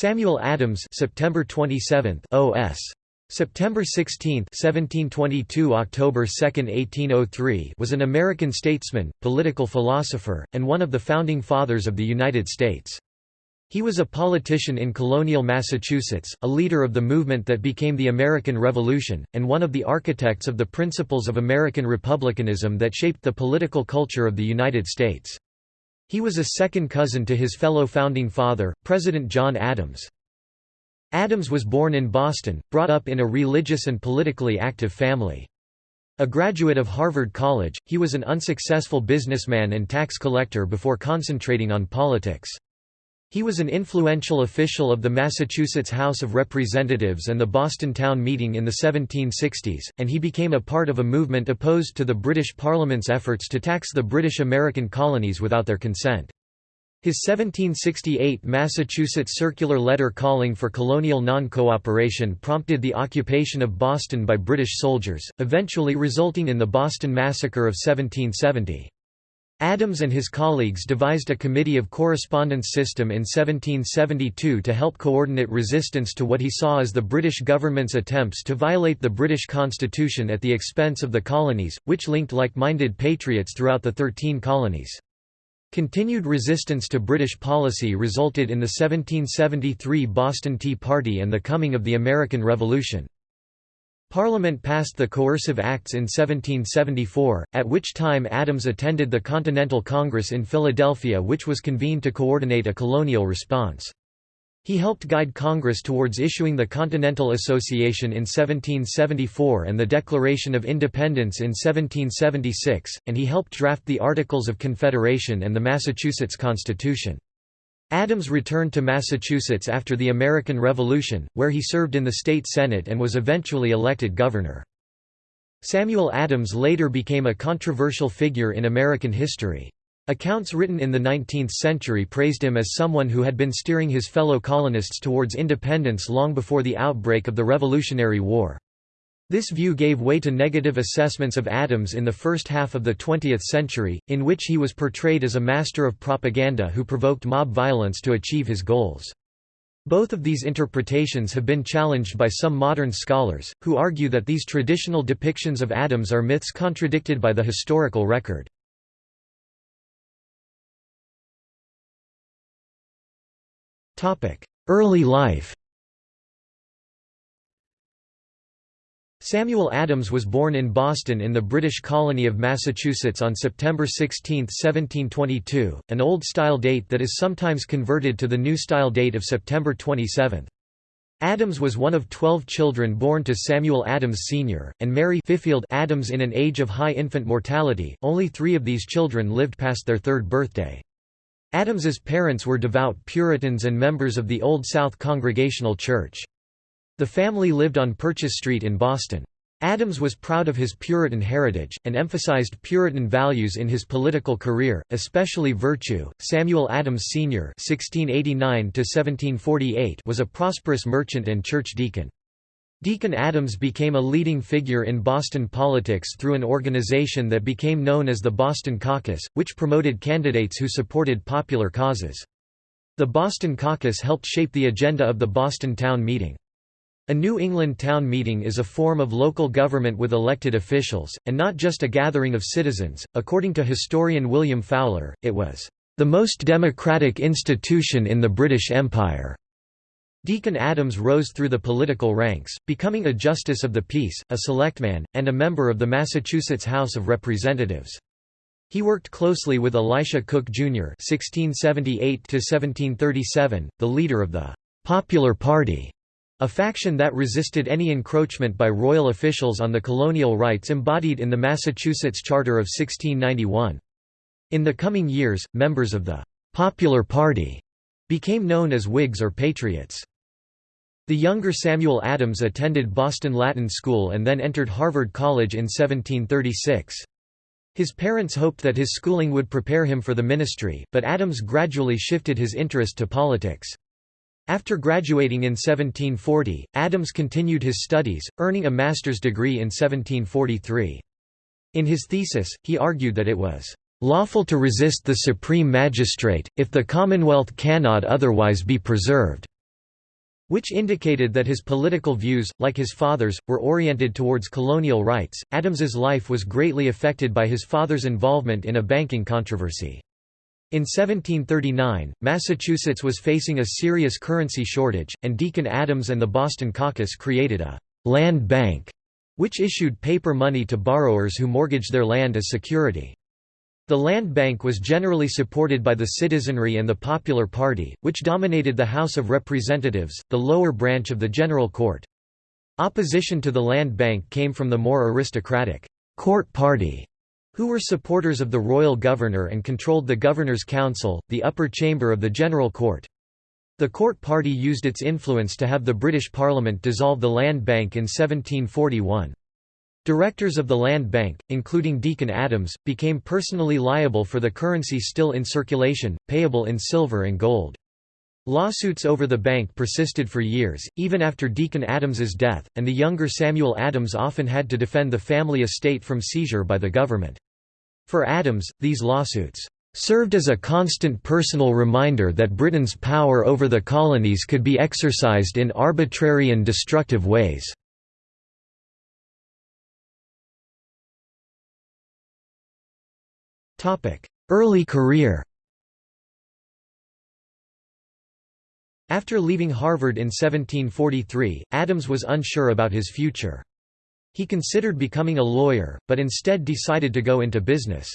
Samuel Adams September 27 OS September 16, 1722 October 2, 1803 was an American statesman, political philosopher, and one of the founding fathers of the United States. He was a politician in colonial Massachusetts, a leader of the movement that became the American Revolution, and one of the architects of the principles of American republicanism that shaped the political culture of the United States. He was a second cousin to his fellow founding father, President John Adams. Adams was born in Boston, brought up in a religious and politically active family. A graduate of Harvard College, he was an unsuccessful businessman and tax collector before concentrating on politics. He was an influential official of the Massachusetts House of Representatives and the Boston Town Meeting in the 1760s, and he became a part of a movement opposed to the British Parliament's efforts to tax the British American colonies without their consent. His 1768 Massachusetts circular letter calling for colonial non-cooperation prompted the occupation of Boston by British soldiers, eventually resulting in the Boston Massacre of 1770. Adams and his colleagues devised a Committee of Correspondence system in 1772 to help coordinate resistance to what he saw as the British government's attempts to violate the British Constitution at the expense of the colonies, which linked like-minded patriots throughout the Thirteen Colonies. Continued resistance to British policy resulted in the 1773 Boston Tea Party and the coming of the American Revolution. Parliament passed the Coercive Acts in 1774, at which time Adams attended the Continental Congress in Philadelphia which was convened to coordinate a colonial response. He helped guide Congress towards issuing the Continental Association in 1774 and the Declaration of Independence in 1776, and he helped draft the Articles of Confederation and the Massachusetts Constitution. Adams returned to Massachusetts after the American Revolution, where he served in the state senate and was eventually elected governor. Samuel Adams later became a controversial figure in American history. Accounts written in the 19th century praised him as someone who had been steering his fellow colonists towards independence long before the outbreak of the Revolutionary War. This view gave way to negative assessments of Adams in the first half of the 20th century, in which he was portrayed as a master of propaganda who provoked mob violence to achieve his goals. Both of these interpretations have been challenged by some modern scholars, who argue that these traditional depictions of Adams are myths contradicted by the historical record. Early life Samuel Adams was born in Boston in the British colony of Massachusetts on September 16, 1722, an Old-Style date that is sometimes converted to the New Style date of September 27. Adams was one of twelve children born to Samuel Adams Sr., and Mary Fifield Adams in an age of high infant mortality, only three of these children lived past their third birthday. Adams's parents were devout Puritans and members of the Old South Congregational Church. The family lived on Purchase Street in Boston. Adams was proud of his Puritan heritage, and emphasized Puritan values in his political career, especially virtue. Samuel Adams Sr. (1689–1748) was a prosperous merchant and church deacon. Deacon Adams became a leading figure in Boston politics through an organization that became known as the Boston Caucus, which promoted candidates who supported popular causes. The Boston Caucus helped shape the agenda of the Boston Town Meeting. A New England town meeting is a form of local government with elected officials, and not just a gathering of citizens. According to historian William Fowler, it was the most democratic institution in the British Empire. Deacon Adams rose through the political ranks, becoming a Justice of the Peace, a Selectman, and a member of the Massachusetts House of Representatives. He worked closely with Elisha Cook, Jr. (1678–1737), the leader of the Popular Party, a faction that resisted any encroachment by royal officials on the colonial rights embodied in the Massachusetts Charter of 1691. In the coming years, members of the Popular Party became known as Whigs or Patriots. The younger Samuel Adams attended Boston Latin School and then entered Harvard College in 1736. His parents hoped that his schooling would prepare him for the ministry, but Adams gradually shifted his interest to politics. After graduating in 1740, Adams continued his studies, earning a master's degree in 1743. In his thesis, he argued that it was lawful to resist the supreme magistrate, if the commonwealth cannot otherwise be preserved." which indicated that his political views, like his father's, were oriented towards colonial rights. Adams's life was greatly affected by his father's involvement in a banking controversy. In 1739, Massachusetts was facing a serious currency shortage, and Deacon Adams and the Boston Caucus created a land bank, which issued paper money to borrowers who mortgaged their land as security. The land bank was generally supported by the citizenry and the Popular Party, which dominated the House of Representatives, the lower branch of the General Court. Opposition to the land bank came from the more aristocratic Court Party, who were supporters of the royal governor and controlled the Governor's Council, the upper chamber of the General Court. The Court Party used its influence to have the British Parliament dissolve the land bank in 1741. Directors of the land bank, including Deacon Adams, became personally liable for the currency still in circulation, payable in silver and gold. Lawsuits over the bank persisted for years, even after Deacon Adams's death, and the younger Samuel Adams often had to defend the family estate from seizure by the government. For Adams, these lawsuits served as a constant personal reminder that Britain's power over the colonies could be exercised in arbitrary and destructive ways. Early career After leaving Harvard in 1743, Adams was unsure about his future. He considered becoming a lawyer, but instead decided to go into business.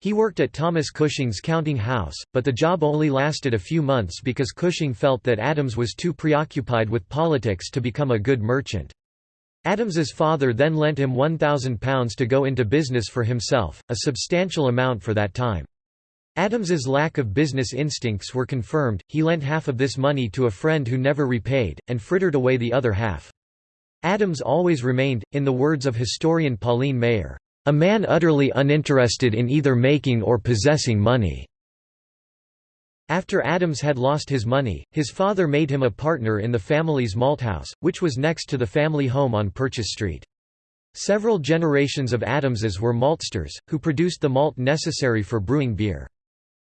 He worked at Thomas Cushing's counting house, but the job only lasted a few months because Cushing felt that Adams was too preoccupied with politics to become a good merchant. Adams's father then lent him £1,000 to go into business for himself, a substantial amount for that time. Adams's lack of business instincts were confirmed, he lent half of this money to a friend who never repaid, and frittered away the other half. Adams always remained, in the words of historian Pauline Maier, "...a man utterly uninterested in either making or possessing money." After Adams had lost his money, his father made him a partner in the family's malthouse, which was next to the family home on Purchase Street. Several generations of Adamses were maltsters, who produced the malt necessary for brewing beer.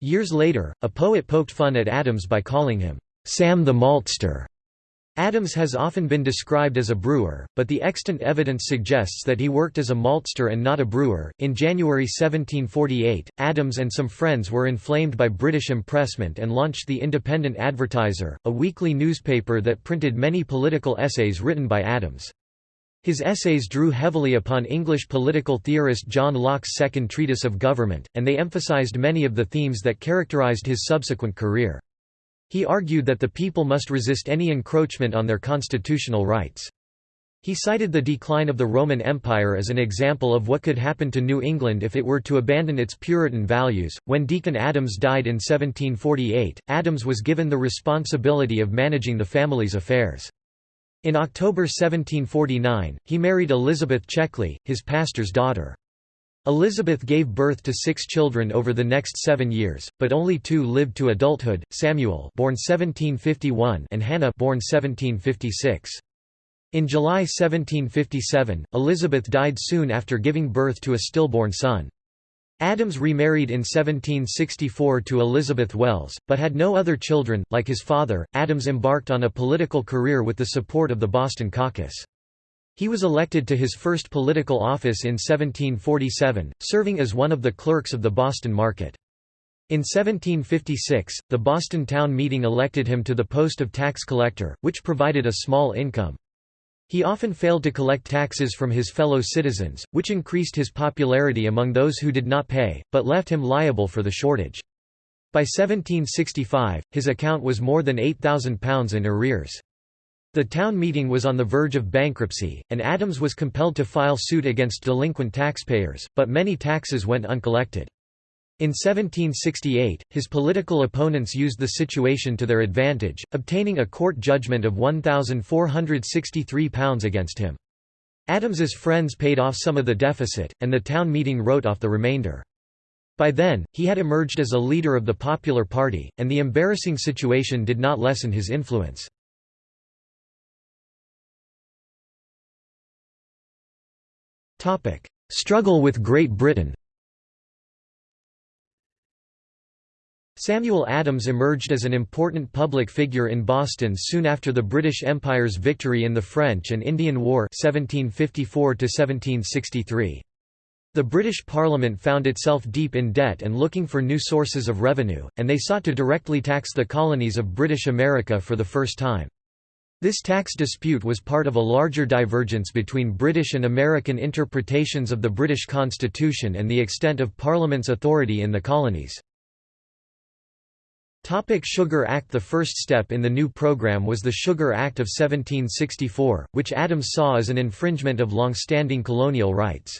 Years later, a poet poked fun at Adams by calling him, "'Sam the Maltster' Adams has often been described as a brewer, but the extant evidence suggests that he worked as a maltster and not a brewer. In January 1748, Adams and some friends were inflamed by British impressment and launched the Independent Advertiser, a weekly newspaper that printed many political essays written by Adams. His essays drew heavily upon English political theorist John Locke's Second Treatise of Government, and they emphasized many of the themes that characterized his subsequent career. He argued that the people must resist any encroachment on their constitutional rights. He cited the decline of the Roman Empire as an example of what could happen to New England if it were to abandon its Puritan values. When Deacon Adams died in 1748, Adams was given the responsibility of managing the family's affairs. In October 1749, he married Elizabeth Checkley, his pastor's daughter. Elizabeth gave birth to six children over the next seven years, but only two lived to adulthood, Samuel born 1751 and Hannah born 1756. In July 1757, Elizabeth died soon after giving birth to a stillborn son. Adams remarried in 1764 to Elizabeth Wells, but had no other children. Like his father, Adams embarked on a political career with the support of the Boston Caucus. He was elected to his first political office in 1747, serving as one of the clerks of the Boston market. In 1756, the Boston town meeting elected him to the post of tax collector, which provided a small income. He often failed to collect taxes from his fellow citizens, which increased his popularity among those who did not pay, but left him liable for the shortage. By 1765, his account was more than £8,000 in arrears. The town meeting was on the verge of bankruptcy, and Adams was compelled to file suit against delinquent taxpayers, but many taxes went uncollected. In 1768, his political opponents used the situation to their advantage, obtaining a court judgment of £1,463 against him. Adams's friends paid off some of the deficit, and the town meeting wrote off the remainder. By then, he had emerged as a leader of the Popular Party, and the embarrassing situation did not lessen his influence. Struggle with Great Britain Samuel Adams emerged as an important public figure in Boston soon after the British Empire's victory in the French and Indian War 1754 -1763. The British Parliament found itself deep in debt and looking for new sources of revenue, and they sought to directly tax the colonies of British America for the first time. This tax dispute was part of a larger divergence between British and American interpretations of the British Constitution and the extent of Parliament's authority in the colonies. Topic Sugar Act The first step in the new program was the Sugar Act of 1764, which Adams saw as an infringement of long-standing colonial rights.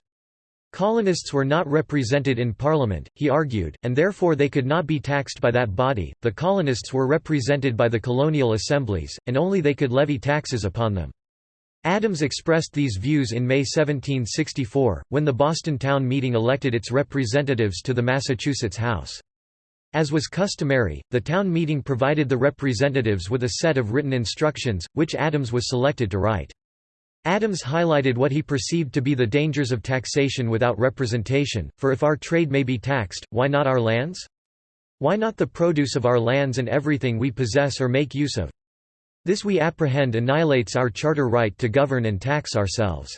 Colonists were not represented in Parliament, he argued, and therefore they could not be taxed by that body. The colonists were represented by the colonial assemblies, and only they could levy taxes upon them. Adams expressed these views in May 1764, when the Boston Town Meeting elected its representatives to the Massachusetts House. As was customary, the town meeting provided the representatives with a set of written instructions, which Adams was selected to write. Adams highlighted what he perceived to be the dangers of taxation without representation, for if our trade may be taxed, why not our lands? Why not the produce of our lands and everything we possess or make use of? This we apprehend annihilates our charter right to govern and tax ourselves.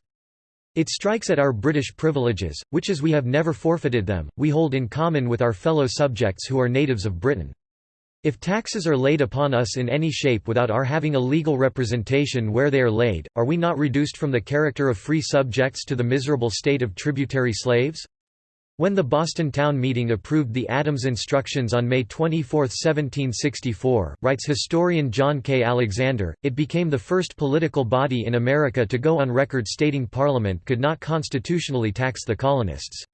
It strikes at our British privileges, which as we have never forfeited them, we hold in common with our fellow subjects who are natives of Britain. If taxes are laid upon us in any shape without our having a legal representation where they are laid, are we not reduced from the character of free subjects to the miserable state of tributary slaves? When the Boston Town Meeting approved the Adams Instructions on May 24, 1764, writes historian John K. Alexander, it became the first political body in America to go on record stating Parliament could not constitutionally tax the colonists.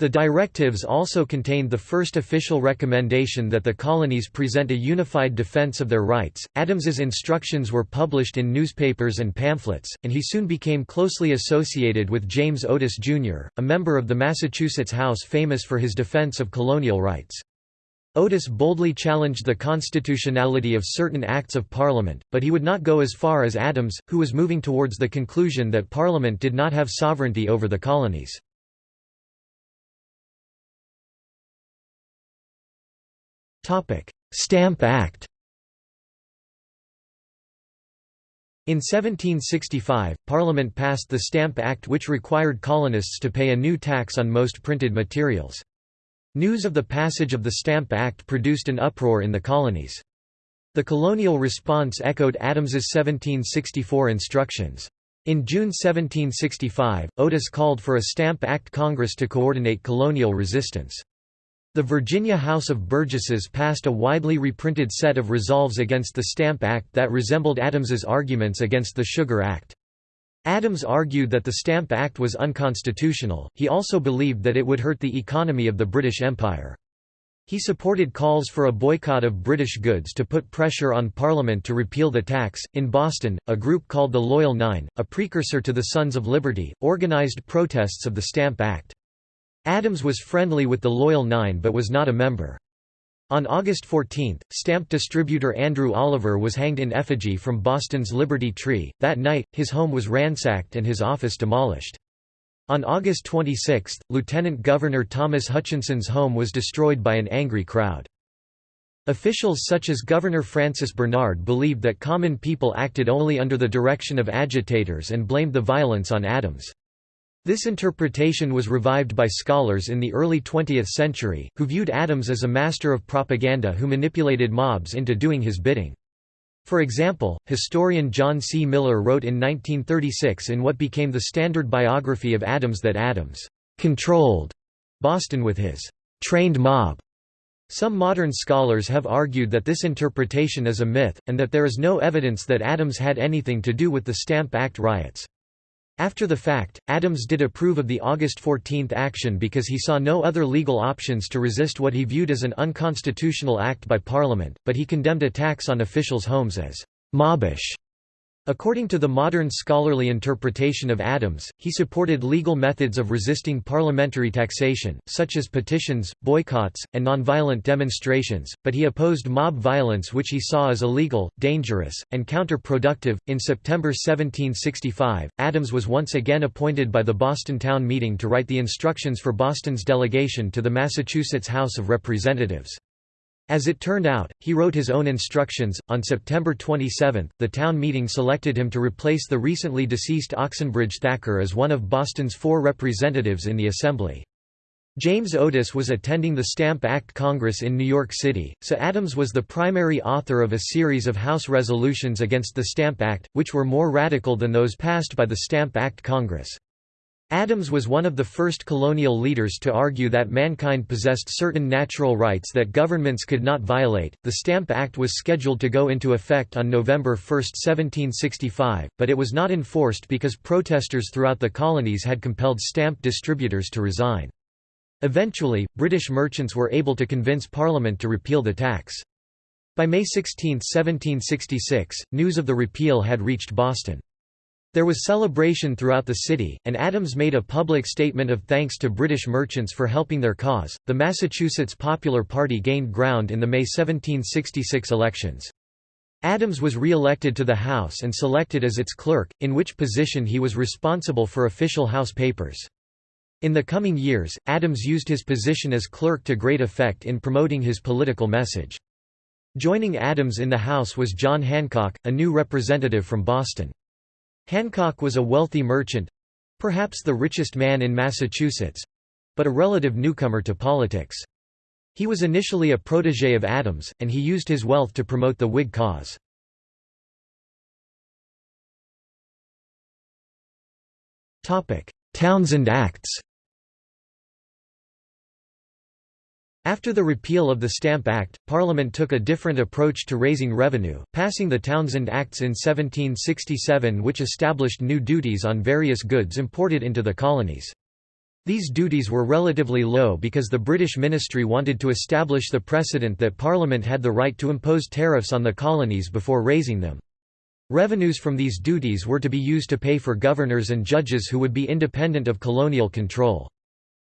The directives also contained the first official recommendation that the colonies present a unified defense of their rights. Adams's instructions were published in newspapers and pamphlets, and he soon became closely associated with James Otis, Jr., a member of the Massachusetts House famous for his defense of colonial rights. Otis boldly challenged the constitutionality of certain acts of Parliament, but he would not go as far as Adams, who was moving towards the conclusion that Parliament did not have sovereignty over the colonies. Stamp Act In 1765, Parliament passed the Stamp Act which required colonists to pay a new tax on most printed materials. News of the passage of the Stamp Act produced an uproar in the colonies. The colonial response echoed Adams's 1764 instructions. In June 1765, Otis called for a Stamp Act Congress to coordinate colonial resistance. The Virginia House of Burgesses passed a widely reprinted set of resolves against the Stamp Act that resembled Adams's arguments against the Sugar Act. Adams argued that the Stamp Act was unconstitutional, he also believed that it would hurt the economy of the British Empire. He supported calls for a boycott of British goods to put pressure on Parliament to repeal the tax. In Boston, a group called the Loyal Nine, a precursor to the Sons of Liberty, organized protests of the Stamp Act. Adams was friendly with the Loyal Nine but was not a member. On August 14, stamp distributor Andrew Oliver was hanged in effigy from Boston's Liberty Tree. That night, his home was ransacked and his office demolished. On August 26, Lieutenant Governor Thomas Hutchinson's home was destroyed by an angry crowd. Officials such as Governor Francis Bernard believed that common people acted only under the direction of agitators and blamed the violence on Adams. This interpretation was revived by scholars in the early 20th century, who viewed Adams as a master of propaganda who manipulated mobs into doing his bidding. For example, historian John C. Miller wrote in 1936 in what became the standard biography of Adams that Adams controlled Boston with his trained mob. Some modern scholars have argued that this interpretation is a myth, and that there is no evidence that Adams had anything to do with the Stamp Act riots. After the fact, Adams did approve of the August 14 action because he saw no other legal options to resist what he viewed as an unconstitutional act by Parliament, but he condemned attacks on officials' homes as «mobbish» According to the modern scholarly interpretation of Adams, he supported legal methods of resisting parliamentary taxation, such as petitions, boycotts, and nonviolent demonstrations, but he opposed mob violence which he saw as illegal, dangerous, and counterproductive. In September 1765, Adams was once again appointed by the Boston Town Meeting to write the instructions for Boston's delegation to the Massachusetts House of Representatives. As it turned out, he wrote his own instructions. On September 27, the town meeting selected him to replace the recently deceased Oxenbridge Thacher as one of Boston's four representatives in the Assembly. James Otis was attending the Stamp Act Congress in New York City, so Adams was the primary author of a series of House resolutions against the Stamp Act, which were more radical than those passed by the Stamp Act Congress. Adams was one of the first colonial leaders to argue that mankind possessed certain natural rights that governments could not violate. The Stamp Act was scheduled to go into effect on November 1, 1765, but it was not enforced because protesters throughout the colonies had compelled stamp distributors to resign. Eventually, British merchants were able to convince Parliament to repeal the tax. By May 16, 1766, news of the repeal had reached Boston. There was celebration throughout the city, and Adams made a public statement of thanks to British merchants for helping their cause. The Massachusetts Popular Party gained ground in the May 1766 elections. Adams was re-elected to the House and selected as its clerk, in which position he was responsible for official House papers. In the coming years, Adams used his position as clerk to great effect in promoting his political message. Joining Adams in the House was John Hancock, a new representative from Boston. Hancock was a wealthy merchant—perhaps the richest man in Massachusetts—but a relative newcomer to politics. He was initially a protégé of Adams, and he used his wealth to promote the Whig cause. Townshend Acts After the repeal of the Stamp Act, Parliament took a different approach to raising revenue, passing the Townshend Acts in 1767 which established new duties on various goods imported into the colonies. These duties were relatively low because the British ministry wanted to establish the precedent that Parliament had the right to impose tariffs on the colonies before raising them. Revenues from these duties were to be used to pay for governors and judges who would be independent of colonial control.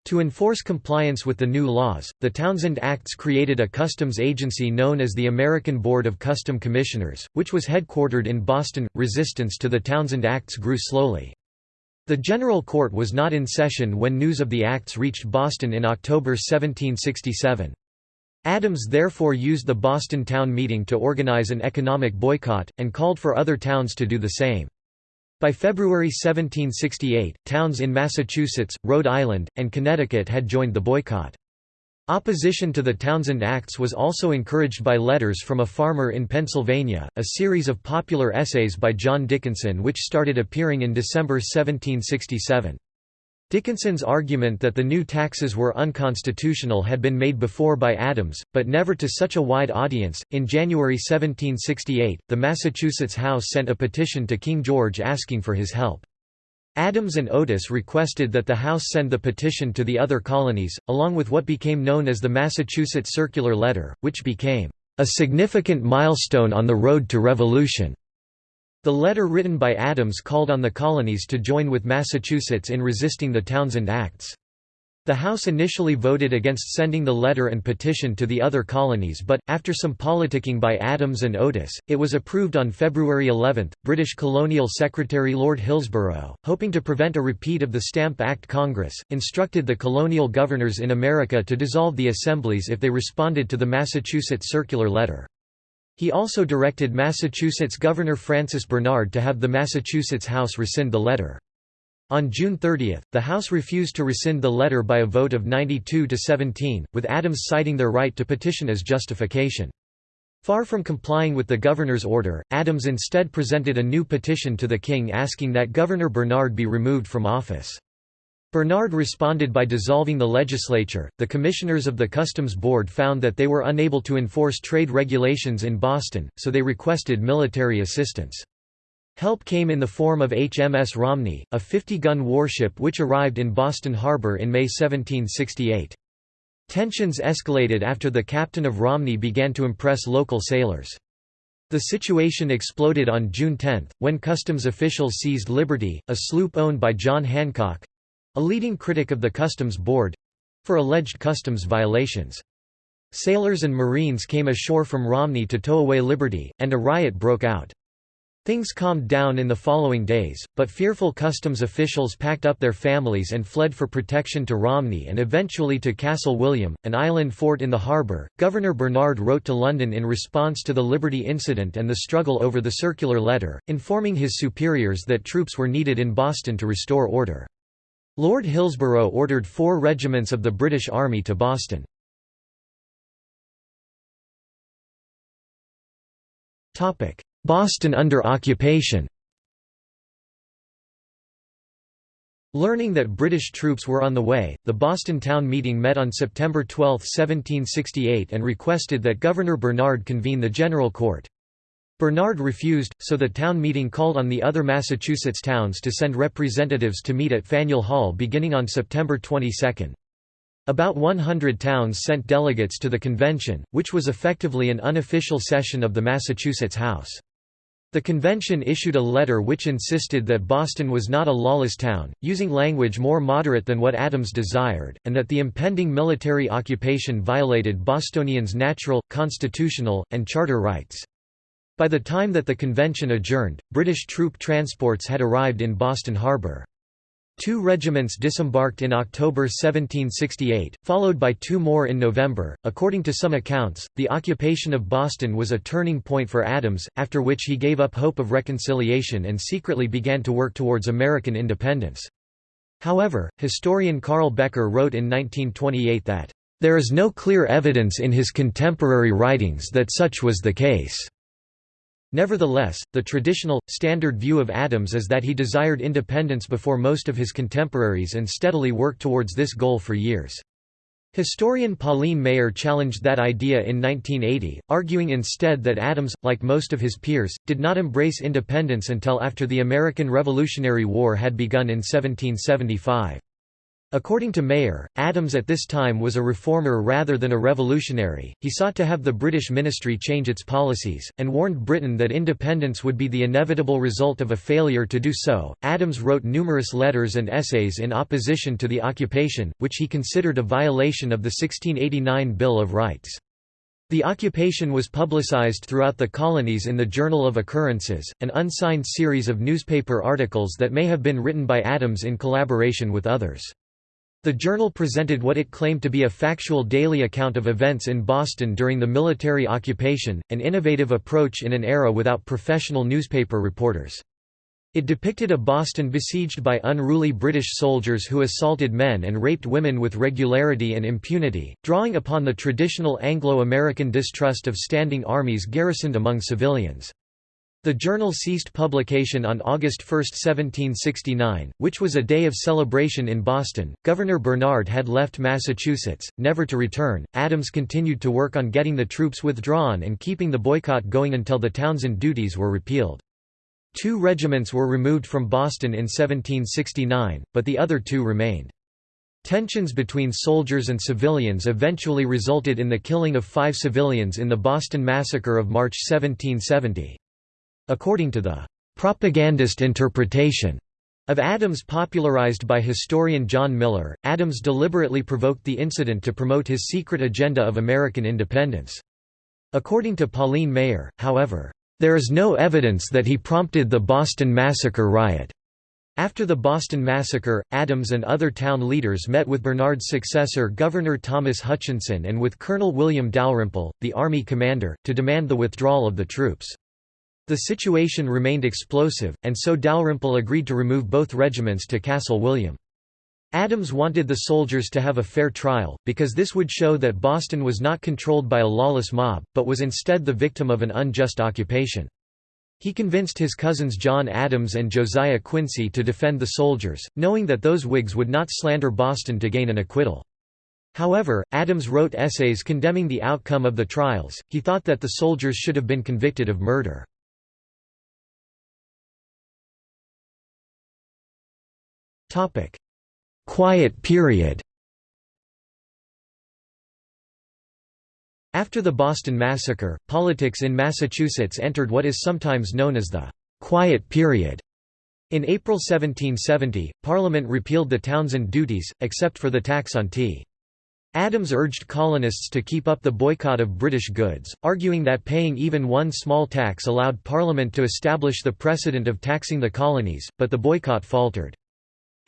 To enforce compliance with the new laws, the Townshend Acts created a customs agency known as the American Board of Custom Commissioners, which was headquartered in Boston. Resistance to the Townshend Acts grew slowly. The General Court was not in session when news of the acts reached Boston in October 1767. Adams therefore used the Boston town meeting to organize an economic boycott, and called for other towns to do the same. By February 1768, towns in Massachusetts, Rhode Island, and Connecticut had joined the boycott. Opposition to the Townshend Acts was also encouraged by letters from a farmer in Pennsylvania, a series of popular essays by John Dickinson which started appearing in December 1767. Dickinson's argument that the new taxes were unconstitutional had been made before by Adams, but never to such a wide audience. In January 1768, the Massachusetts House sent a petition to King George asking for his help. Adams and Otis requested that the House send the petition to the other colonies, along with what became known as the Massachusetts Circular Letter, which became a significant milestone on the road to revolution. The letter written by Adams called on the colonies to join with Massachusetts in resisting the Townshend Acts. The House initially voted against sending the letter and petition to the other colonies but, after some politicking by Adams and Otis, it was approved on February 11. British Colonial Secretary Lord Hillsborough, hoping to prevent a repeat of the Stamp Act Congress, instructed the colonial governors in America to dissolve the assemblies if they responded to the Massachusetts Circular Letter. He also directed Massachusetts Governor Francis Bernard to have the Massachusetts House rescind the letter. On June 30, the House refused to rescind the letter by a vote of 92 to 17, with Adams citing their right to petition as justification. Far from complying with the governor's order, Adams instead presented a new petition to the king asking that Governor Bernard be removed from office. Bernard responded by dissolving the legislature. The commissioners of the Customs Board found that they were unable to enforce trade regulations in Boston, so they requested military assistance. Help came in the form of HMS Romney, a 50-gun warship which arrived in Boston Harbor in May 1768. Tensions escalated after the captain of Romney began to impress local sailors. The situation exploded on June 10, when customs officials seized Liberty, a sloop owned by John Hancock, a leading critic of the Customs Board for alleged customs violations. Sailors and Marines came ashore from Romney to tow away Liberty, and a riot broke out. Things calmed down in the following days, but fearful customs officials packed up their families and fled for protection to Romney and eventually to Castle William, an island fort in the harbour. Governor Bernard wrote to London in response to the Liberty incident and the struggle over the circular letter, informing his superiors that troops were needed in Boston to restore order. Lord Hillsborough ordered four regiments of the British Army to Boston. Boston under occupation Learning that British troops were on the way, the Boston Town Meeting met on September 12, 1768 and requested that Governor Bernard convene the General Court. Bernard refused, so the town meeting called on the other Massachusetts towns to send representatives to meet at Faneuil Hall beginning on September 22. About 100 towns sent delegates to the convention, which was effectively an unofficial session of the Massachusetts House. The convention issued a letter which insisted that Boston was not a lawless town, using language more moderate than what Adams desired, and that the impending military occupation violated Bostonians' natural, constitutional, and charter rights. By the time that the convention adjourned, British troop transports had arrived in Boston Harbor. Two regiments disembarked in October 1768, followed by two more in November. According to some accounts, the occupation of Boston was a turning point for Adams, after which he gave up hope of reconciliation and secretly began to work towards American independence. However, historian Carl Becker wrote in 1928 that, "...there is no clear evidence in his contemporary writings that such was the case." Nevertheless, the traditional, standard view of Adams is that he desired independence before most of his contemporaries and steadily worked towards this goal for years. Historian Pauline Maier challenged that idea in 1980, arguing instead that Adams, like most of his peers, did not embrace independence until after the American Revolutionary War had begun in 1775. According to Maier, Adams at this time was a reformer rather than a revolutionary. He sought to have the British ministry change its policies, and warned Britain that independence would be the inevitable result of a failure to do so. Adams wrote numerous letters and essays in opposition to the occupation, which he considered a violation of the 1689 Bill of Rights. The occupation was publicized throughout the colonies in the Journal of Occurrences, an unsigned series of newspaper articles that may have been written by Adams in collaboration with others. The journal presented what it claimed to be a factual daily account of events in Boston during the military occupation, an innovative approach in an era without professional newspaper reporters. It depicted a Boston besieged by unruly British soldiers who assaulted men and raped women with regularity and impunity, drawing upon the traditional Anglo-American distrust of standing armies garrisoned among civilians. The journal ceased publication on August 1, 1769, which was a day of celebration in Boston. Governor Bernard had left Massachusetts, never to return. Adams continued to work on getting the troops withdrawn and keeping the boycott going until the Townshend duties were repealed. Two regiments were removed from Boston in 1769, but the other two remained. Tensions between soldiers and civilians eventually resulted in the killing of five civilians in the Boston Massacre of March 1770. According to the propagandist interpretation of Adams popularized by historian John Miller, Adams deliberately provoked the incident to promote his secret agenda of American independence. According to Pauline Maier, however, there is no evidence that he prompted the Boston Massacre riot. After the Boston Massacre, Adams and other town leaders met with Bernard's successor Governor Thomas Hutchinson and with Colonel William Dalrymple, the Army commander, to demand the withdrawal of the troops. The situation remained explosive, and so Dalrymple agreed to remove both regiments to Castle William. Adams wanted the soldiers to have a fair trial, because this would show that Boston was not controlled by a lawless mob, but was instead the victim of an unjust occupation. He convinced his cousins John Adams and Josiah Quincy to defend the soldiers, knowing that those Whigs would not slander Boston to gain an acquittal. However, Adams wrote essays condemning the outcome of the trials, he thought that the soldiers should have been convicted of murder. Topic: Quiet period. After the Boston Massacre, politics in Massachusetts entered what is sometimes known as the Quiet Period. In April 1770, Parliament repealed the Townshend duties, except for the tax on tea. Adams urged colonists to keep up the boycott of British goods, arguing that paying even one small tax allowed Parliament to establish the precedent of taxing the colonies, but the boycott faltered.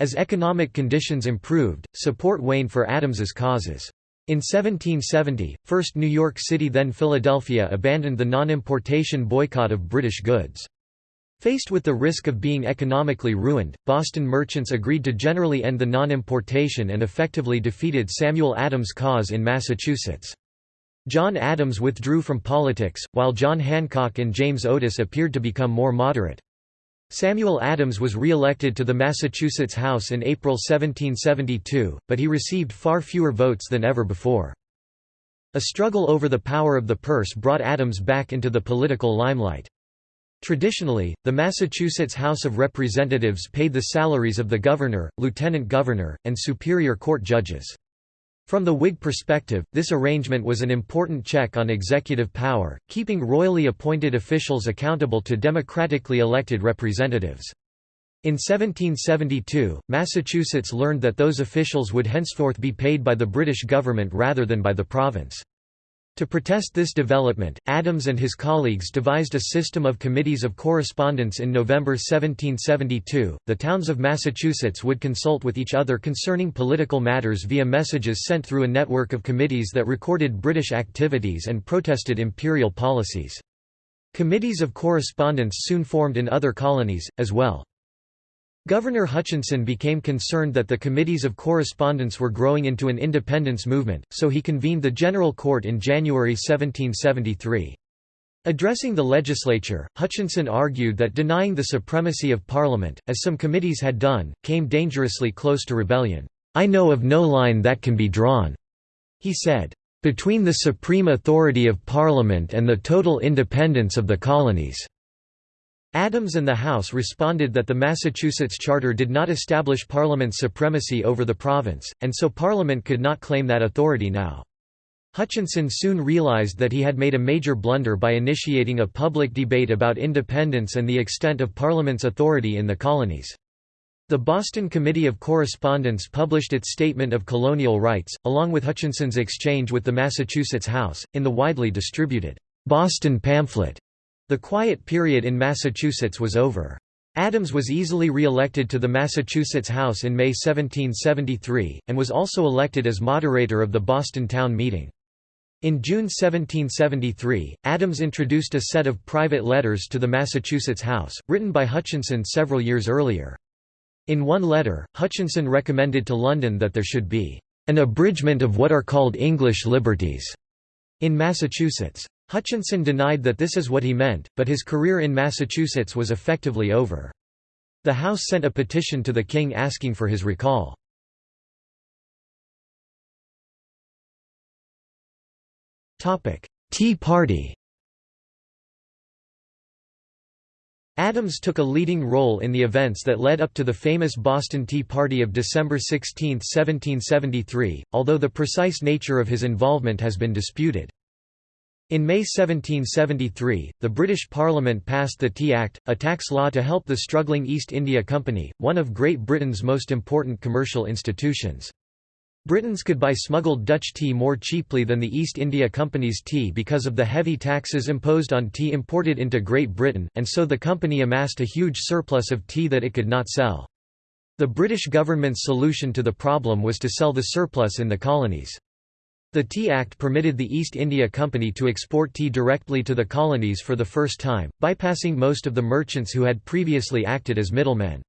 As economic conditions improved, support waned for Adams's causes. In 1770, first New York City then Philadelphia abandoned the non-importation boycott of British goods. Faced with the risk of being economically ruined, Boston merchants agreed to generally end the non-importation and effectively defeated Samuel Adams' cause in Massachusetts. John Adams withdrew from politics, while John Hancock and James Otis appeared to become more moderate. Samuel Adams was re-elected to the Massachusetts House in April 1772, but he received far fewer votes than ever before. A struggle over the power of the purse brought Adams back into the political limelight. Traditionally, the Massachusetts House of Representatives paid the salaries of the governor, lieutenant governor, and superior court judges. From the Whig perspective, this arrangement was an important check on executive power, keeping royally appointed officials accountable to democratically elected representatives. In 1772, Massachusetts learned that those officials would henceforth be paid by the British government rather than by the province. To protest this development, Adams and his colleagues devised a system of committees of correspondence in November 1772. The towns of Massachusetts would consult with each other concerning political matters via messages sent through a network of committees that recorded British activities and protested imperial policies. Committees of correspondence soon formed in other colonies, as well. Governor Hutchinson became concerned that the committees of correspondence were growing into an independence movement, so he convened the General Court in January 1773. Addressing the legislature, Hutchinson argued that denying the supremacy of Parliament, as some committees had done, came dangerously close to rebellion. I know of no line that can be drawn, he said, between the supreme authority of Parliament and the total independence of the colonies. Adams and the House responded that the Massachusetts Charter did not establish Parliament's supremacy over the province, and so Parliament could not claim that authority now. Hutchinson soon realized that he had made a major blunder by initiating a public debate about independence and the extent of Parliament's authority in the colonies. The Boston Committee of Correspondence published its Statement of Colonial Rights, along with Hutchinson's exchange with the Massachusetts House, in the widely distributed Boston pamphlet. The quiet period in Massachusetts was over. Adams was easily re-elected to the Massachusetts House in May 1773, and was also elected as moderator of the Boston Town Meeting. In June 1773, Adams introduced a set of private letters to the Massachusetts House, written by Hutchinson several years earlier. In one letter, Hutchinson recommended to London that there should be an abridgment of what are called English liberties in Massachusetts. Hutchinson denied that this is what he meant, but his career in Massachusetts was effectively over. The House sent a petition to the king asking for his recall. Tea Party Adams took a leading role in the events that led up to the famous Boston Tea Party of December 16, 1773, although the precise nature of his involvement has been disputed. In May 1773, the British Parliament passed the Tea Act, a tax law to help the struggling East India Company, one of Great Britain's most important commercial institutions. Britons could buy smuggled Dutch tea more cheaply than the East India Company's tea because of the heavy taxes imposed on tea imported into Great Britain, and so the company amassed a huge surplus of tea that it could not sell. The British government's solution to the problem was to sell the surplus in the colonies. The Tea Act permitted the East India Company to export tea directly to the colonies for the first time, bypassing most of the merchants who had previously acted as middlemen.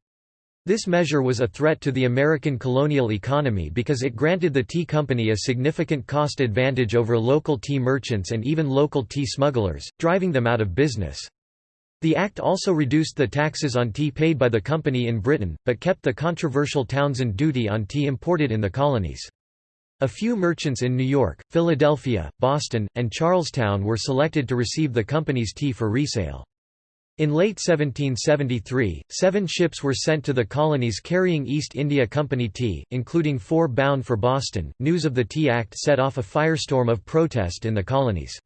This measure was a threat to the American colonial economy because it granted the tea company a significant cost advantage over local tea merchants and even local tea smugglers, driving them out of business. The act also reduced the taxes on tea paid by the company in Britain, but kept the controversial Townshend duty on tea imported in the colonies. A few merchants in New York, Philadelphia, Boston, and Charlestown were selected to receive the company's tea for resale. In late 1773, seven ships were sent to the colonies carrying East India Company tea, including four bound for Boston. News of the Tea Act set off a firestorm of protest in the colonies.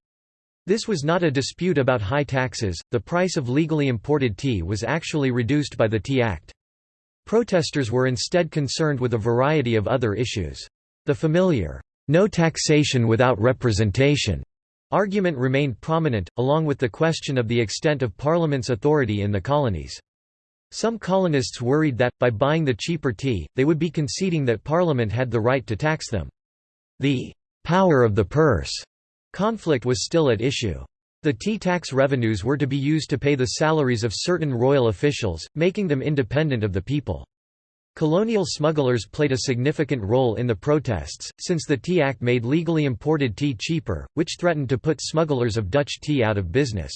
This was not a dispute about high taxes, the price of legally imported tea was actually reduced by the Tea Act. Protesters were instead concerned with a variety of other issues. The familiar, no taxation without representation argument remained prominent, along with the question of the extent of Parliament's authority in the colonies. Some colonists worried that, by buying the cheaper tea, they would be conceding that Parliament had the right to tax them. The «power of the purse» conflict was still at issue. The tea tax revenues were to be used to pay the salaries of certain royal officials, making them independent of the people. Colonial smugglers played a significant role in the protests, since the Tea Act made legally imported tea cheaper, which threatened to put smugglers of Dutch tea out of business.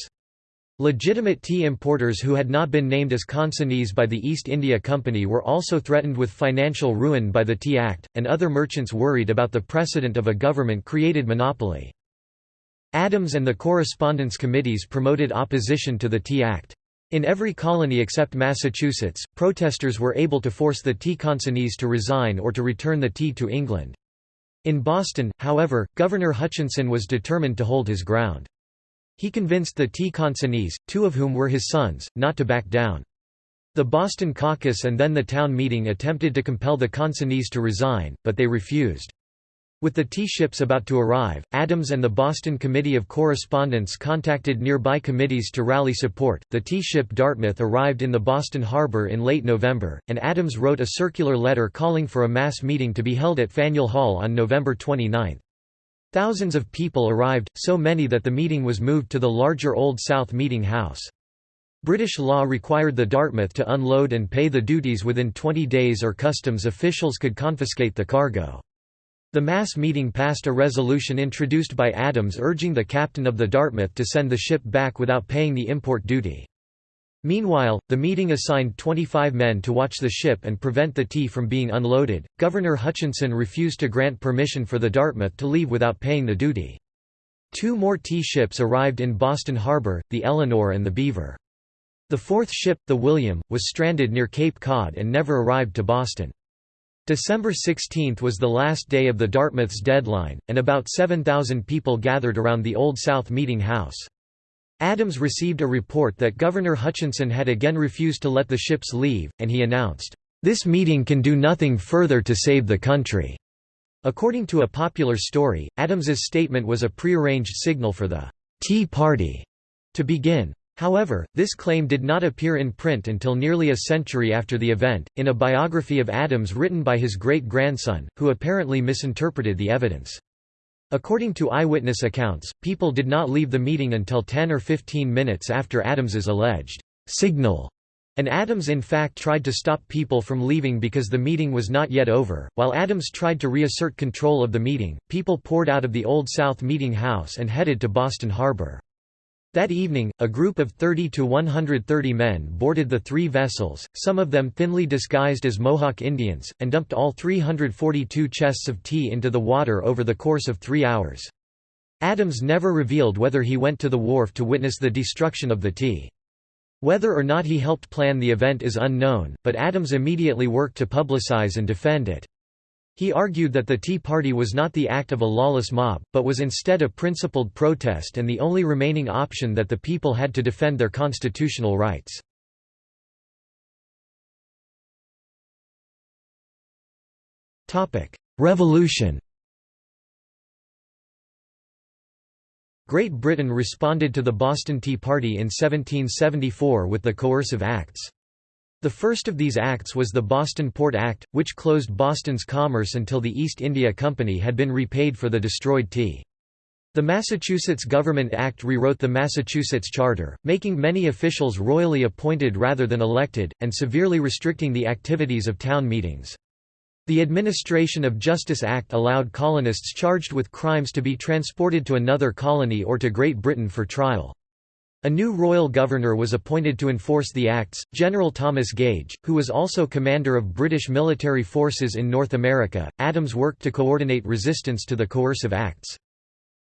Legitimate tea importers who had not been named as consignees by the East India Company were also threatened with financial ruin by the Tea Act, and other merchants worried about the precedent of a government-created monopoly. Adams and the Correspondence Committees promoted opposition to the Tea Act. In every colony except Massachusetts, protesters were able to force the tea to resign or to return the tea to England. In Boston, however, Governor Hutchinson was determined to hold his ground. He convinced the tea two of whom were his sons, not to back down. The Boston caucus and then the town meeting attempted to compel the consignees to resign, but they refused. With the tea ships about to arrive, Adams and the Boston Committee of Correspondence contacted nearby committees to rally support. The tea ship Dartmouth arrived in the Boston harbor in late November, and Adams wrote a circular letter calling for a mass meeting to be held at Faneuil Hall on November 29. Thousands of people arrived, so many that the meeting was moved to the larger Old South Meeting House. British law required the Dartmouth to unload and pay the duties within 20 days or customs officials could confiscate the cargo. The mass meeting passed a resolution introduced by Adams urging the captain of the Dartmouth to send the ship back without paying the import duty. Meanwhile, the meeting assigned 25 men to watch the ship and prevent the tea from being unloaded. Governor Hutchinson refused to grant permission for the Dartmouth to leave without paying the duty. Two more tea ships arrived in Boston Harbor, the Eleanor and the Beaver. The fourth ship, the William, was stranded near Cape Cod and never arrived to Boston. December 16 was the last day of the Dartmouth's deadline, and about 7,000 people gathered around the Old South Meeting House. Adams received a report that Governor Hutchinson had again refused to let the ships leave, and he announced, "...this meeting can do nothing further to save the country." According to a popular story, Adams's statement was a prearranged signal for the Tea Party to begin. However, this claim did not appear in print until nearly a century after the event, in a biography of Adams written by his great-grandson, who apparently misinterpreted the evidence. According to eyewitness accounts, people did not leave the meeting until 10 or 15 minutes after Adams's alleged signal, and Adams in fact tried to stop people from leaving because the meeting was not yet over. While Adams tried to reassert control of the meeting, people poured out of the Old South Meeting House and headed to Boston Harbor. That evening, a group of 30 to 130 men boarded the three vessels, some of them thinly disguised as Mohawk Indians, and dumped all 342 chests of tea into the water over the course of three hours. Adams never revealed whether he went to the wharf to witness the destruction of the tea. Whether or not he helped plan the event is unknown, but Adams immediately worked to publicize and defend it. He argued that the Tea Party was not the act of a lawless mob, but was instead a principled protest and the only remaining option that the people had to defend their constitutional rights. Revolution Great Britain responded to the Boston Tea Party in 1774 with the Coercive Acts. The first of these acts was the Boston Port Act, which closed Boston's commerce until the East India Company had been repaid for the destroyed tea. The Massachusetts Government Act rewrote the Massachusetts Charter, making many officials royally appointed rather than elected, and severely restricting the activities of town meetings. The Administration of Justice Act allowed colonists charged with crimes to be transported to another colony or to Great Britain for trial. A new royal governor was appointed to enforce the acts, General Thomas Gage, who was also commander of British military forces in North America. Adams worked to coordinate resistance to the coercive acts.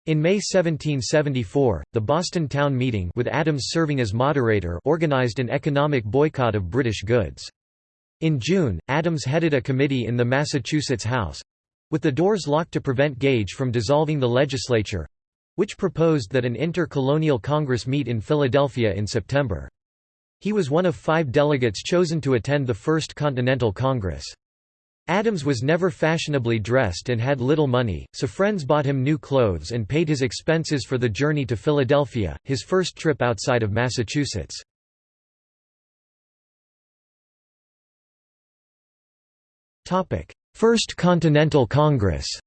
In May 1774, the Boston Town Meeting with Adams serving as moderator organized an economic boycott of British goods. In June, Adams headed a committee in the Massachusetts House—with the doors locked to prevent Gage from dissolving the legislature, which proposed that an inter-colonial Congress meet in Philadelphia in September. He was one of five delegates chosen to attend the First Continental Congress. Adams was never fashionably dressed and had little money, so friends bought him new clothes and paid his expenses for the journey to Philadelphia, his first trip outside of Massachusetts. First Continental Congress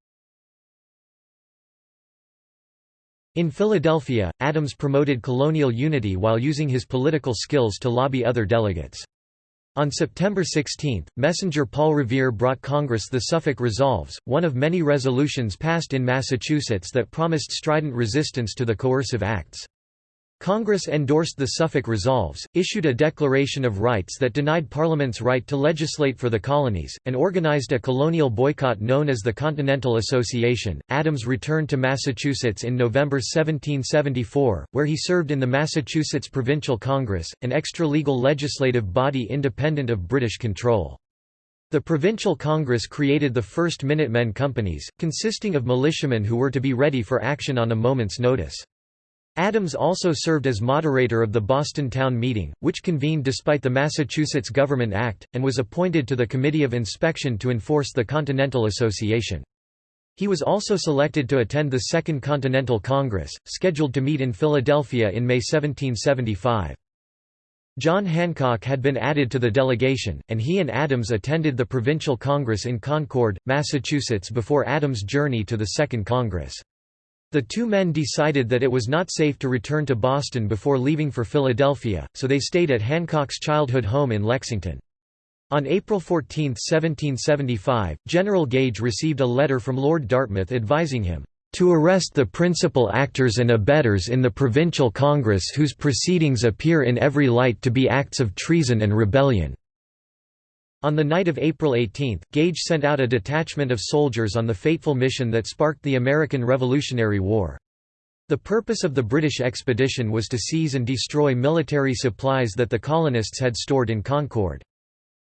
In Philadelphia, Adams promoted colonial unity while using his political skills to lobby other delegates. On September 16, Messenger Paul Revere brought Congress the Suffolk Resolves, one of many resolutions passed in Massachusetts that promised strident resistance to the coercive acts. Congress endorsed the Suffolk Resolves, issued a Declaration of Rights that denied Parliament's right to legislate for the colonies, and organized a colonial boycott known as the Continental Association. Adams returned to Massachusetts in November 1774, where he served in the Massachusetts Provincial Congress, an extra-legal legislative body independent of British control. The Provincial Congress created the first Minutemen companies, consisting of militiamen who were to be ready for action on a moment's notice. Adams also served as moderator of the Boston Town Meeting, which convened despite the Massachusetts Government Act, and was appointed to the Committee of Inspection to enforce the Continental Association. He was also selected to attend the Second Continental Congress, scheduled to meet in Philadelphia in May 1775. John Hancock had been added to the delegation, and he and Adams attended the Provincial Congress in Concord, Massachusetts before Adams' journey to the Second Congress. The two men decided that it was not safe to return to Boston before leaving for Philadelphia, so they stayed at Hancock's childhood home in Lexington. On April 14, 1775, General Gage received a letter from Lord Dartmouth advising him, "...to arrest the principal actors and abettors in the Provincial Congress whose proceedings appear in every light to be acts of treason and rebellion." On the night of April 18, Gage sent out a detachment of soldiers on the fateful mission that sparked the American Revolutionary War. The purpose of the British expedition was to seize and destroy military supplies that the colonists had stored in Concord.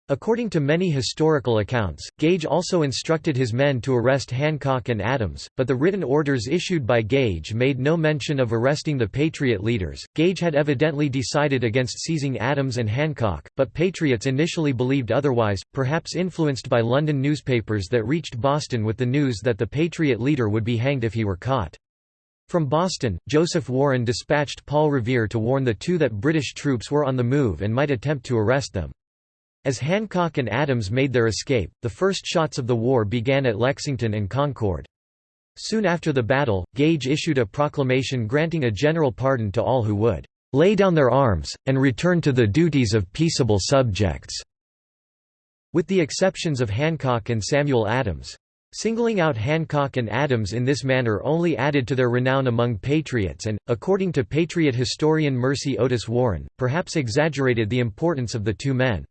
According to many historical accounts, Gage also instructed his men to arrest Hancock and Adams, but the written orders issued by Gage made no mention of arresting the Patriot leaders. Gage had evidently decided against seizing Adams and Hancock, but Patriots initially believed otherwise, perhaps influenced by London newspapers that reached Boston with the news that the Patriot leader would be hanged if he were caught. From Boston, Joseph Warren dispatched Paul Revere to warn the two that British troops were on the move and might attempt to arrest them. As Hancock and Adams made their escape, the first shots of the war began at Lexington and Concord. Soon after the battle, Gage issued a proclamation granting a general pardon to all who would "...lay down their arms, and return to the duties of peaceable subjects." With the exceptions of Hancock and Samuel Adams. Singling out Hancock and Adams in this manner only added to their renown among patriots and, according to Patriot historian Mercy Otis Warren, perhaps exaggerated the importance of the two men.